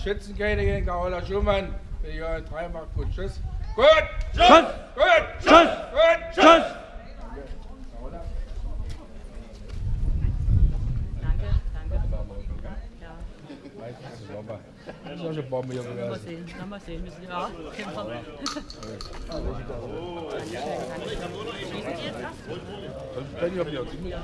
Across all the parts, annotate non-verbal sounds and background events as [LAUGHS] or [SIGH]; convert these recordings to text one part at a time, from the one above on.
Noch Schützenkönigin Carola Schumann für Johann Dreimark. Gut, tschüss. Gut! Tschüss! Gut! Tschüss! Gut! Tschüss! Danke, danke. Ja, Das ist auch schon Bombe hier mal gewesen. sehen, na, mal sehen. Müssen, ja, Kämpfer. Sonst bin ich auch wieder ziemlich.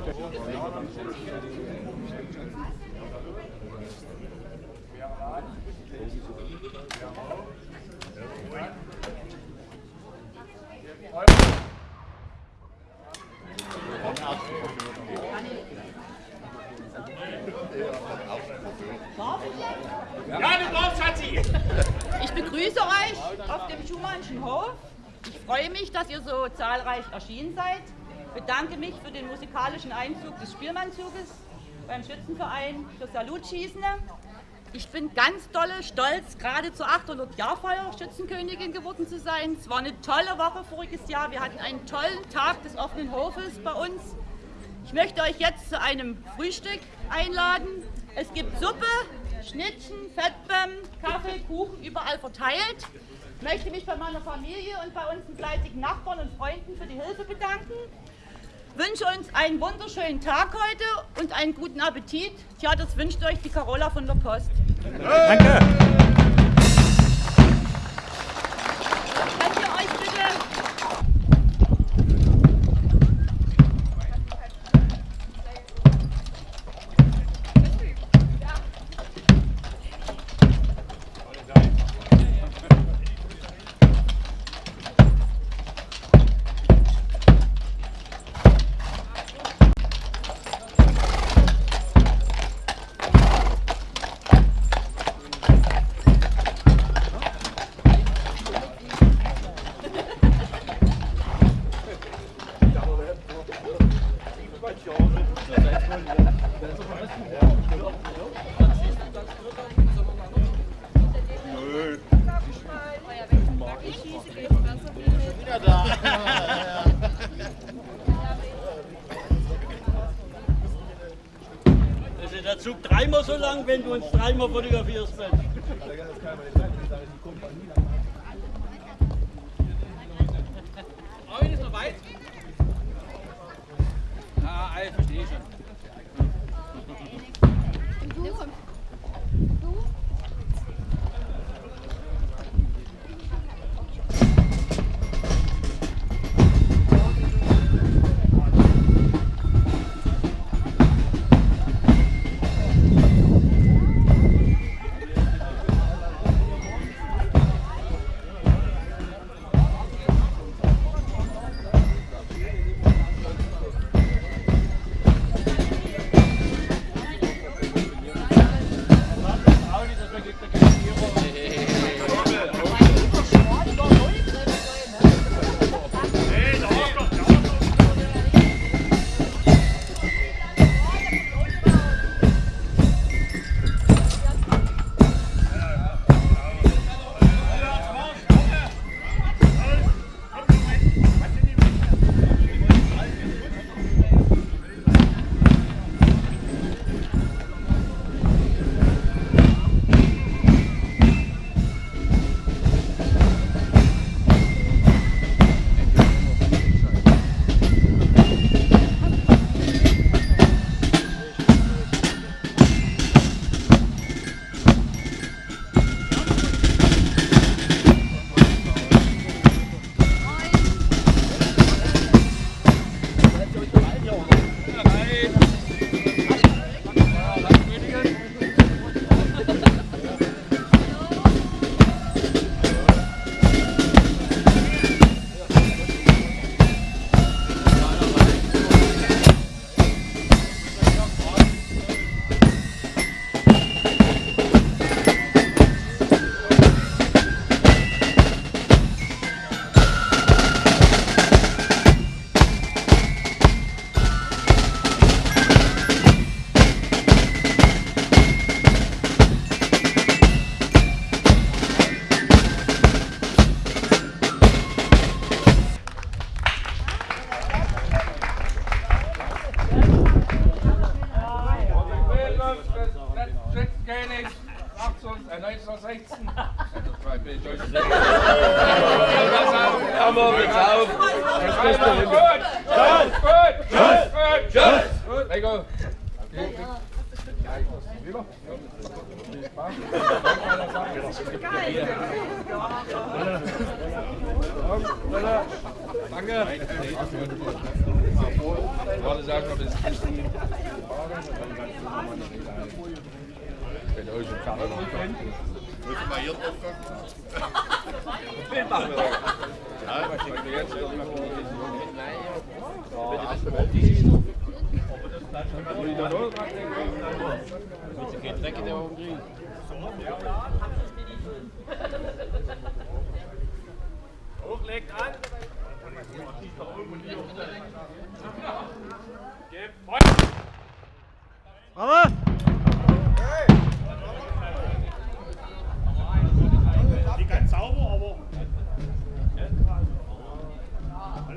Ja, du brauchst, Schatzi! Ich begrüße euch auf dem Schumannschen Hof. Ich freue mich, dass ihr so zahlreich erschienen seid. Bedanke mich für den musikalischen Einzug des Spielmannzuges beim Schützenverein für Salutschießen. Ich bin ganz dolle stolz, gerade zur 800-Jahrfeier Schützenkönigin geworden zu sein. Es war eine tolle Woche voriges Jahr. Wir hatten einen tollen Tag des offenen Hofes bei uns. Ich möchte euch jetzt zu einem Frühstück einladen. Es gibt Suppe, Schnittchen, Fettbäm, Kaffee, Kuchen überall verteilt. Ich möchte mich bei meiner Familie und bei unseren fleißigen Nachbarn und Freunden für die Hilfe bedanken. Wünsche uns einen wunderschönen Tag heute und einen guten Appetit. Tja, das wünscht euch die Carola von der Post. Danke! Zug dreimal so lang, wenn du uns dreimal fotografierst, Mensch. Ich? Ah, ich verstehe schon. Wenn euch im Kader noch Muss ich mal hier drauf gucken? Bild machen wir. Ja, was ich jetzt Kein Dreck in der Augen kriegen. Hochlegt an. Gebt Feuer. Bravo! Nicht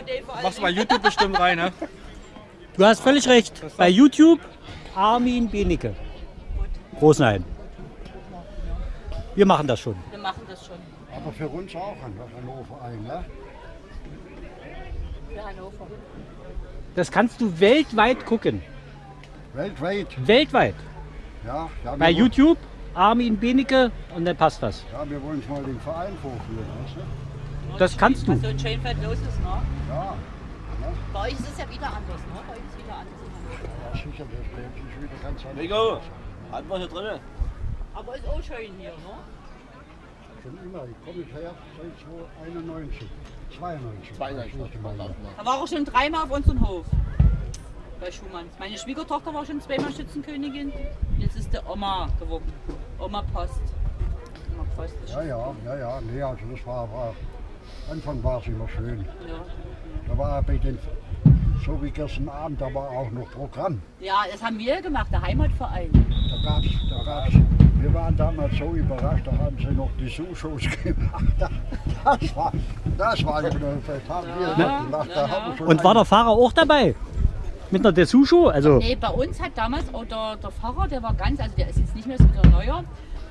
DVD vor allem? Machst du bei YouTube bestimmt rein, ne? Du hast völlig recht. Bei YouTube Armin Benecke. Rosenheim. Wir machen das schon. Wir machen das schon Aber für uns auch an Hannover ein, ne? für Hannover. Das kannst du weltweit gucken. Weltweit. Weltweit. Ja, ja, Bei YouTube Armin Benecke und dann passt das. Ja, wir wollen mal den Verein vorführen, weißt du? Das kannst Was du. so in Schönfeld los ist, ne? Ja, Bei euch ist es ja wieder anders, ne? Bei euch ist es wieder anders. ja sicher, das bleibt sich wieder ganz anders. Rico, hat was hier drin? Aber ist auch schön hier, ne? Schon immer, ich komme her seit 1991. 92. 92, Ich meine. Da war er schon dreimal auf unserem Hof. Bei Schumanns. Meine Schwiegertochter war schon zweimal Schützenkönigin. Jetzt ist der Oma geworden. Oma Post. Oma Post ist Ja, ja, ja, ja, nee, also das war, war Anfang war es immer schön. ja. Da war bei den, so wie gestern Abend, da war auch noch Programm. ja, das haben wir gemacht, der Heimatverein. Da gab's, da gab's, wir waren damals so überrascht, da haben sie noch die Sushows [LAUGHS] gemacht. Das war, das war, das haben wir Ja. Da ja, haben schon Und war der Fahrer auch dabei? Mit einer Dessous-Show? Also, Nee, bei uns hat damals auch der, der Pfarrer, der war ganz, also der ist jetzt nicht mehr so der Neuer,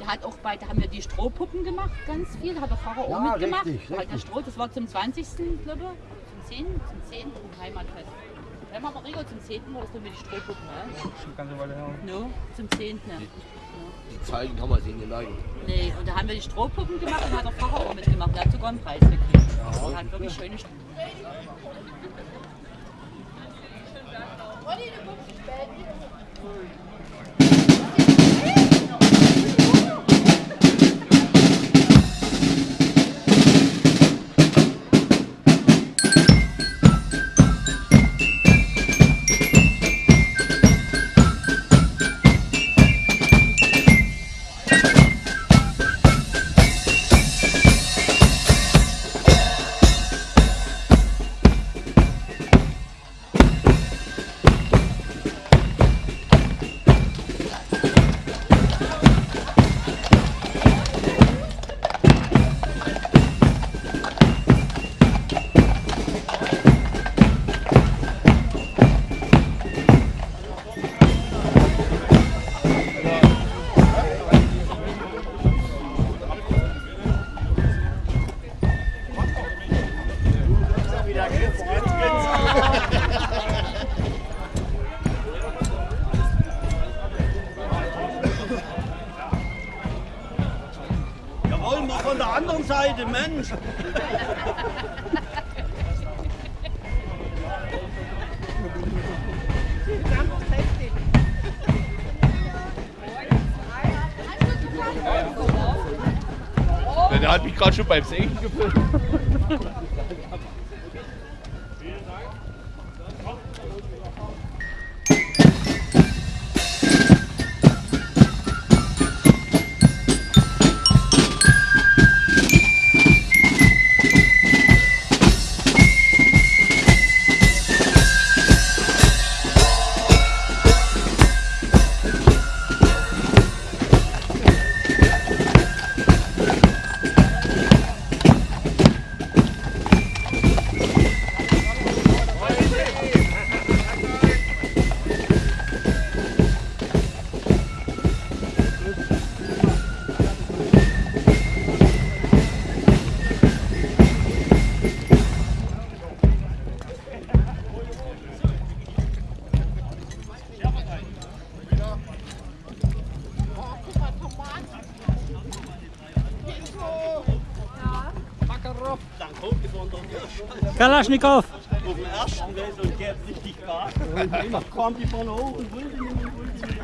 der hat auch bei, da haben wir die Strohpuppen gemacht, ganz viel, da hat der Pfarrer Ja, auch mitgemacht. richtig, hat der richtig. Stroh, das war zum 20. glaube ich, zum 10. zum 10. Heimatfest. Ja, machen wir Rigo zum 10. war das dann mit die Strohpuppen, ne? Ganze Weile her. No, zum 10. Die Zeichen kann man sehen, die Leiden. Nee, und da haben wir die Strohpuppen gemacht und hat der Pfarrer auch mitgemacht. Der hat sogar einen Preis gekriegt. Der hat wirklich schöne Strohpuppen. Jawohl, Seite, Mensch. Der hat mich gerade schon beim Senken gefilmt. Kalaschnikow. Auf dem ersten Weg und gibt richtig Gas. Dann kommt die von hoch und will die nicht nicht.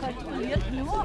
Kontrolliert nur.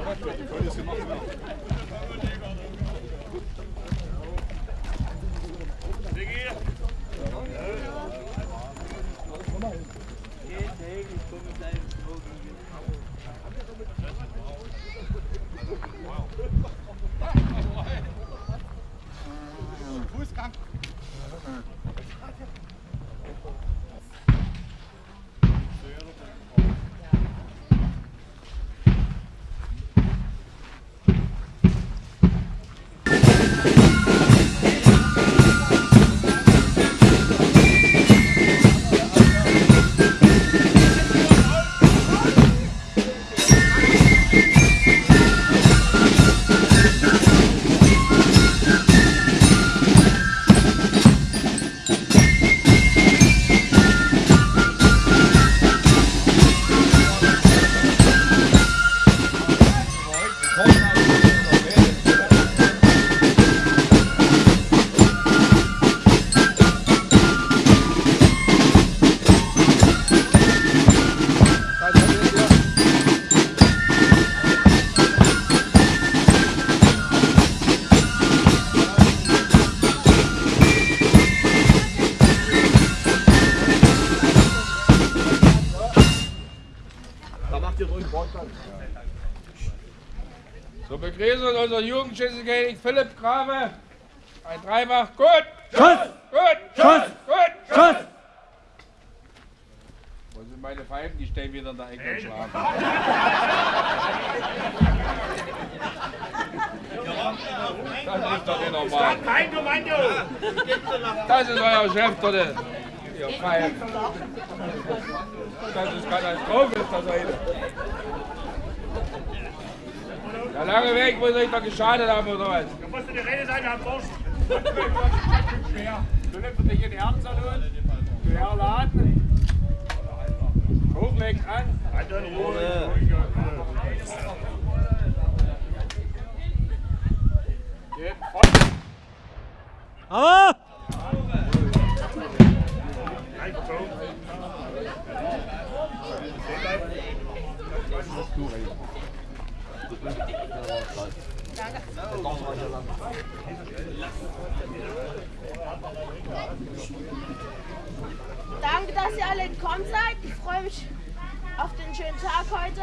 Unseren Jugendschützenkönig Philipp Grabe. Ein Dreifach. Gut. Schuss! Gut. Schuss! Gut. Schuss! Wo sind meine Pfeifen? Die stehen wieder in der Ecke und schlafen. Das ist doch nicht normal. Das ist euer Chef dort. Ihr Pfeifen. Das ist Katastrophe, ist das heute. Der lange Weg muss euch doch geschadet haben, oder was? Da musst du die Rede sein, Herr schwer. Du nimmst dich in die Herzensalon, schwer laden, hochlegt an. Halt in Ruhe. Geht voll. Aber! Eingezogen. Danke, dass ihr alle gekommen seid. Ich freue mich auf den schönen Tag heute.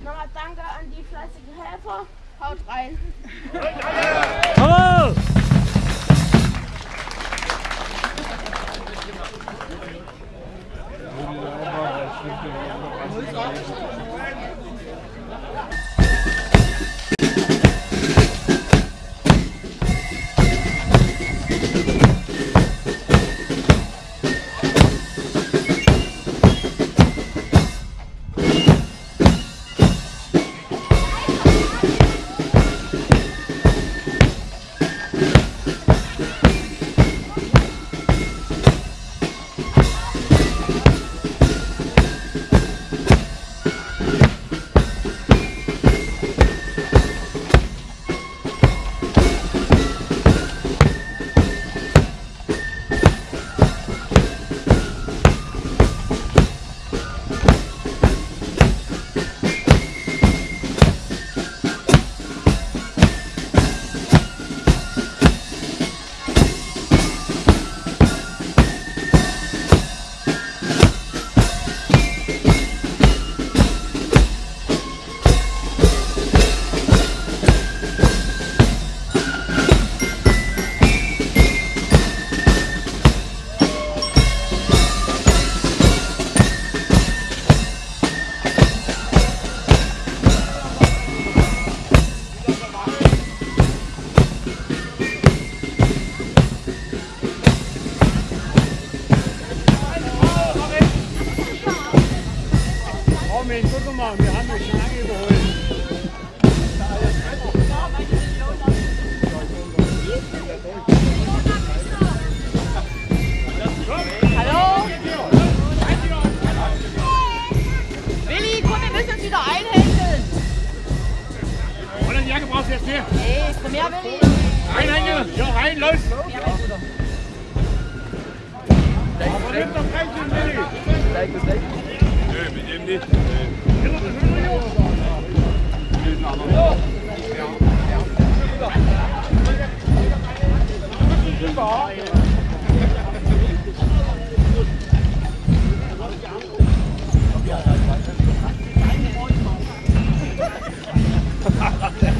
Nochmal danke an die fleißigen Helfer. Haut rein. Aber! Armin, Willi, komm, wir müssen uns wieder einhändeln. Und die Jacke brauchst du jetzt hier? Nee, für mehr will ich. Rein, rein, ja,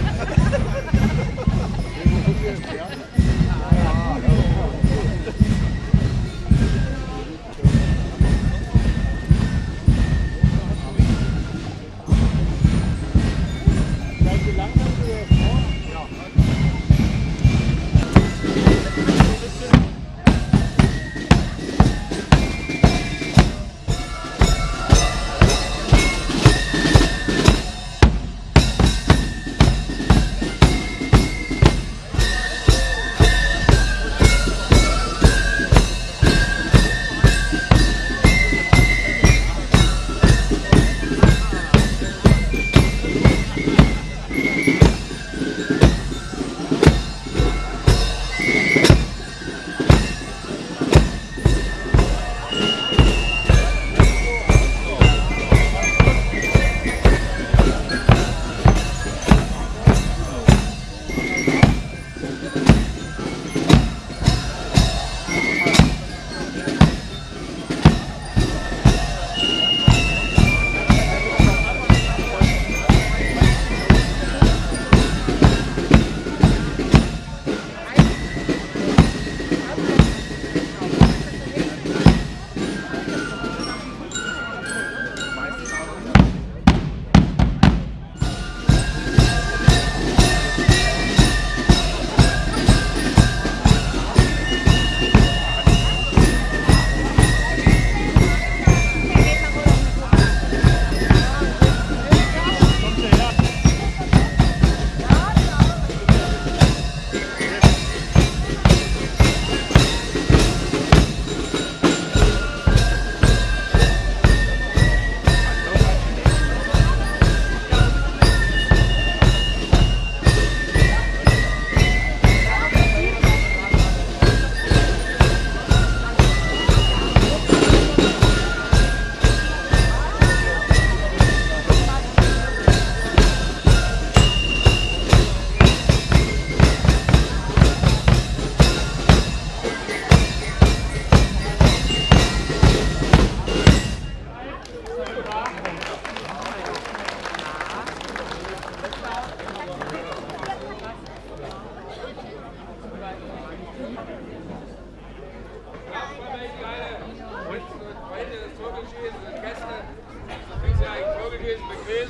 ich. Nimm doch kein Willi!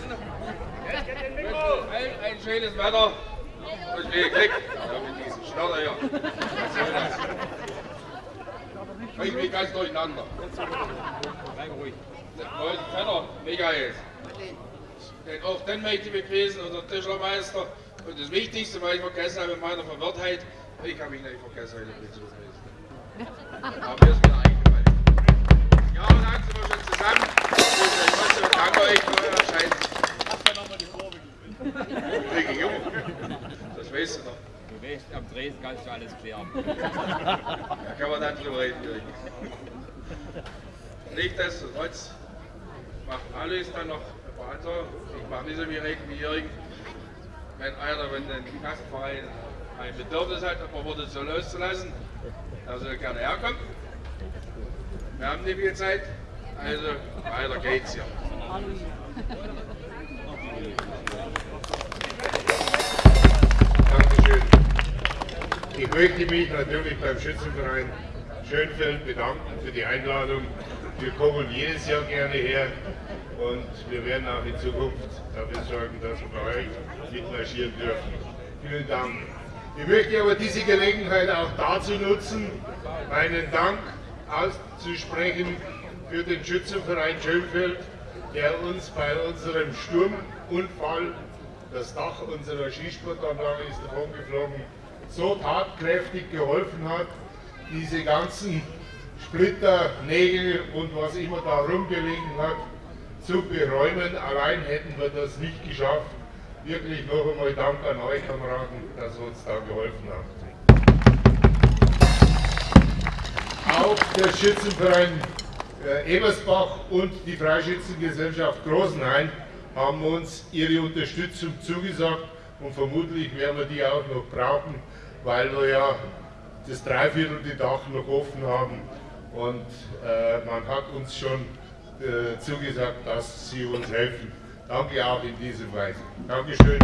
Nö, mit dem nicht. Ein schönes Wetter. Und wie Glück. Ja, mit diesem Schnatter hier. Ich bin ganz durcheinander. Leute, Vetter, Michael. Den auch den möchte ich begrüßen, unser Tischlermeister. Und das Wichtigste, was ich vergessen habe in meiner Verwirrtheit, ich habe mich nicht vergessen, heute mit zu begrüßen. Aber ist wieder eingefallen. Am Dresden kannst du alles klären. Da kann man dann drüber reden. Nichtsdestotrotz macht alles dann noch weiter. Ich mache nicht so viel reden wie Jürgen. Wenn einer, wenn ein Gastverein ein Bedürfnis hat, ob er wurde so loszulassen, er soll gerne herkommen. Wir haben nicht viel Zeit, also weiter geht's hier. Dankeschön. Ich möchte mich natürlich beim Schützenverein Schönfeld bedanken für die Einladung. Wir kommen jedes Jahr gerne her und wir werden auch in Zukunft dafür sorgen, dass wir bei euch mitmarschieren dürfen. Vielen Dank. Ich möchte aber diese Gelegenheit auch dazu nutzen, meinen Dank auszusprechen für den Schützenverein Schönfeld, der uns bei unserem Sturmunfall, das Dach unserer Skisportanlage ist davon geflogen, so tatkräftig geholfen hat, diese ganzen Splitter, Nägel und was immer da rumgelegen hat, zu beräumen. Allein hätten wir das nicht geschafft. wirklich noch einmal Dank an euch Kameraden, dass ihr uns da geholfen habt. Auch der Schützenverein äh, Ebersbach und die Freischützengesellschaft Großenhain haben uns ihre Unterstützung zugesagt und vermutlich werden wir die auch noch brauchen, weil wir ja das Dreiviertel Dach noch offen haben und äh, man hat uns schon äh, zugesagt, dass sie uns helfen. Danke auch in dieser Weise. Dankeschön.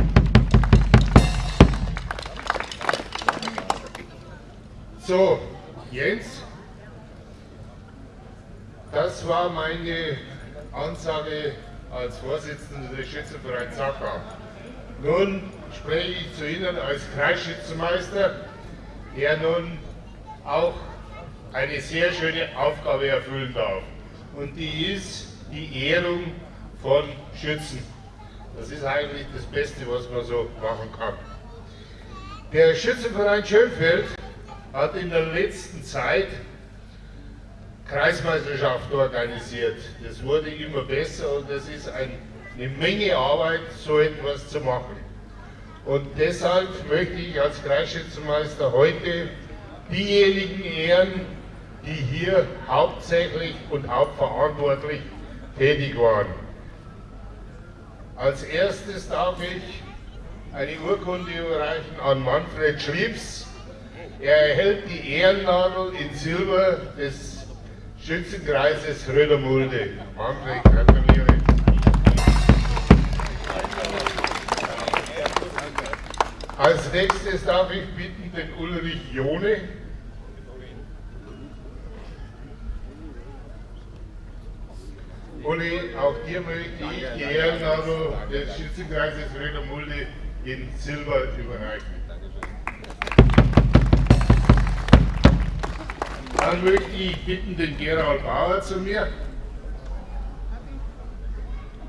So, Jens, das war meine Ansage als Vorsitzender des Schützenvereins Sackau. Nun spreche ich zu Ihnen als Kreisschützenmeister, der nun auch eine sehr schöne Aufgabe erfüllen darf. Und die ist die Ehrung von Schützen. Das ist eigentlich das Beste, was man so machen kann. Der Schützenverein Schönfeld hat in der letzten Zeit Kreismeisterschaft organisiert. Das wurde immer besser und es ist ein, eine Menge Arbeit, so etwas zu machen. Und deshalb möchte ich als Kreisschützenmeister heute diejenigen ehren, die hier hauptsächlich und hauptverantwortlich tätig waren. Als erstes darf ich eine Urkunde überreichen an Manfred Schliebs. Er erhält die Ehrennadel in Silber des Schützenkreises Rödermulde. Manfred, gratuliere. Als nächstes darf ich bitten den Ulrich Jone. Uli, auch dir möchte ich die Ehrennadel des Schützenkreises Rödermulde in Silber überreichen. Dann möchte ich bitten den Gerald Bauer zu mir.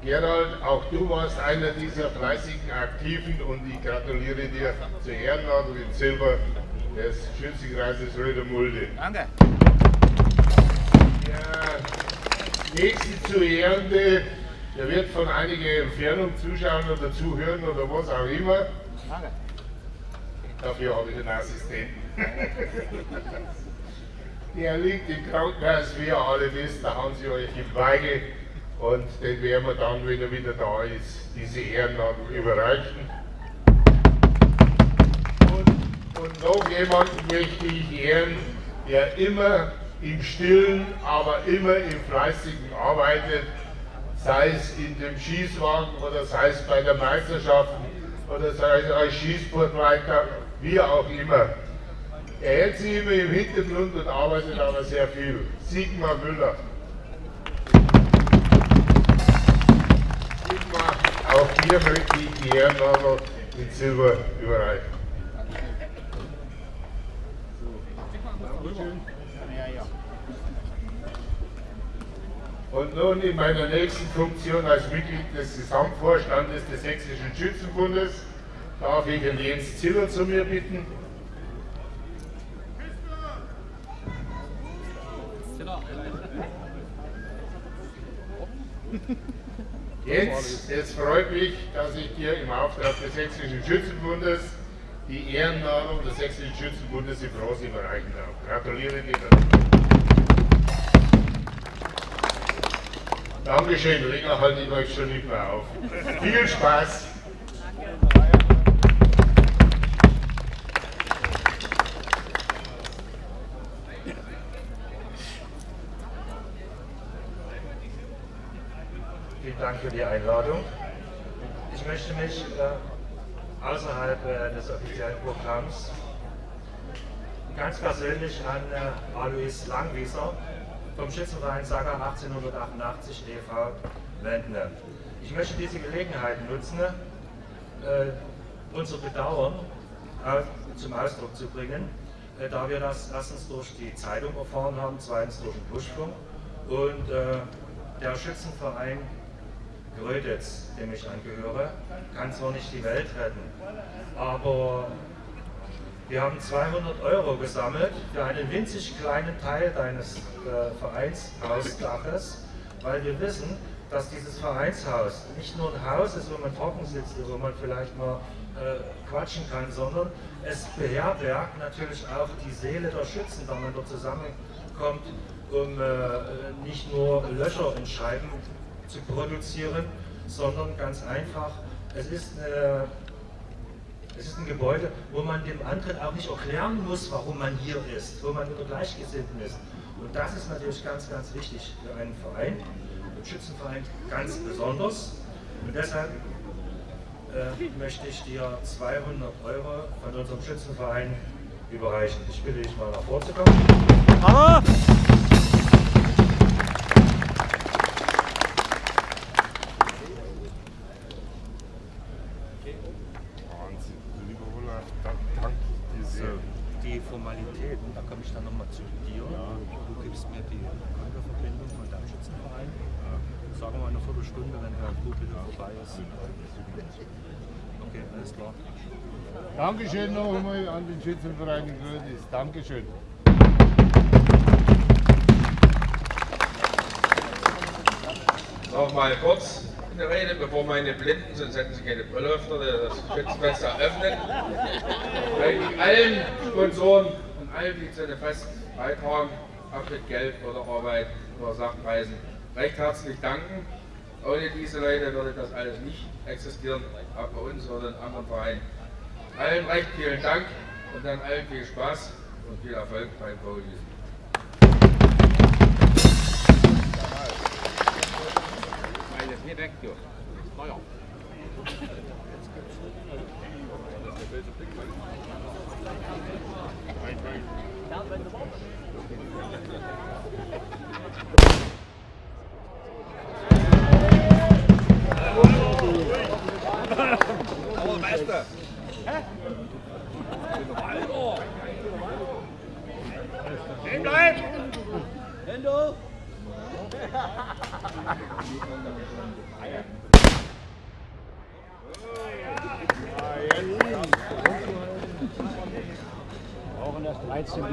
Gerald, auch du warst einer dieser fleißigen Aktiven und ich gratuliere dir zur Ehrennadel in Silber des Schützenkreises Rödermulde. Danke. Der nächste zu Ehrende, der wird von einiger Entfernung zuschauen oder zuhören oder was auch immer. Danke. Dafür habe ich einen Assistenten. [LAUGHS] Der liegt im Krankenhaus, wie ihr alle wisst, da haben sie euch im Weige und den werden wir dann, wenn er wieder da ist, diese Ehrennadel überreichen. Und, und noch jemanden möchte ich ehren, der immer im Stillen, aber immer im Fleißigen arbeitet, sei es in dem Schießwagen oder sei es bei der Meisterschaft oder sei es als Schießsportleiter, wie auch immer. Er hält sich immer im Hintergrund und arbeitet aber sehr viel. Sigmar Müller. Sigmar, auch hier möchte ich die Ehrennadel in Silber überreichen. Und nun in meiner nächsten Funktion als Mitglied des Gesamtvorstandes des Sächsischen Schützenbundes darf ich den Jens Ziller zu mir bitten. Jens, es freut mich, dass ich dir im Auftrag des Sächsischen Schützenbundes die Ehrennadel des Sächsischen Schützenbundes im Bronze überreichen darf. Gratuliere dir dazu. Dankeschön, länger halte ich euch schon nicht auf. Viel Spaß! Einladung. Ich möchte mich äh, außerhalb äh, des offiziellen Programms ganz persönlich an äh, Alois Langwieser vom Schützenverein Saga 1888 e.V. wenden. Ich möchte diese Gelegenheit nutzen, äh, unser Bedauern zum Ausdruck zu bringen, äh, da wir das erstens durch die Zeitung erfahren haben, zweitens durch den Buschfunk und äh, der Schützenverein Gröditz, dem ich angehöre, kann zwar nicht die Welt retten, aber wir haben 200 Euro gesammelt für einen winzig kleinen Teil deines äh, Vereinshausdaches, weil wir wissen, dass dieses Vereinshaus nicht nur ein Haus ist, wo man trocken sitzt, wo man vielleicht mal äh, quatschen kann, sondern es beherbergt natürlich auch die Seele der Schützen, da man dort zusammenkommt, um äh, nicht nur Löcher in Scheiben zu produzieren, sondern ganz einfach, es ist, eine, es ist ein Gebäude, wo man dem anderen auch nicht erklären muss, warum man hier ist, wo man unter Gleichgesinnten ist. Und das ist natürlich ganz, ganz wichtig für einen Verein, einen Schützenverein ganz besonders. Und deshalb äh, möchte ich dir 200 Euro von unserem Schützenverein überreichen. Ich bitte dich mal nach vorzukommen. Bravo! Wahnsinn. Lieber Olaf, dank diese Die Formalitäten, da komme ich dann nochmal zu dir. Du gibst mir die Kontoverbindung von deinem Schützenverein. Sagen wir mal eine Viertelstunde, wenn der Kumpel vorbei ist. Okay, alles klar. Dankeschön noch einmal an den Schützenverein in Grödis. Dankeschön. Noch mal kurz eine Rede, bevor meine Blinden, sonst hätten sie keine Brille öfter, das Schützenfest eröffnen. Ich allen Sponsoren und allen, die zu dem Fest beitragen, ob mit Geld oder Arbeit oder Sachpreisen, recht herzlich danken. Ohne diese Leute würde das alles nicht existieren, auch bei uns oder in anderen Vereinen. Allen recht vielen Dank und dann allen viel Spaß und viel Erfolg beim ist nicht weg, du. Feuer. Aber Hallo. Ah ja. Auch in der 13 Uhr.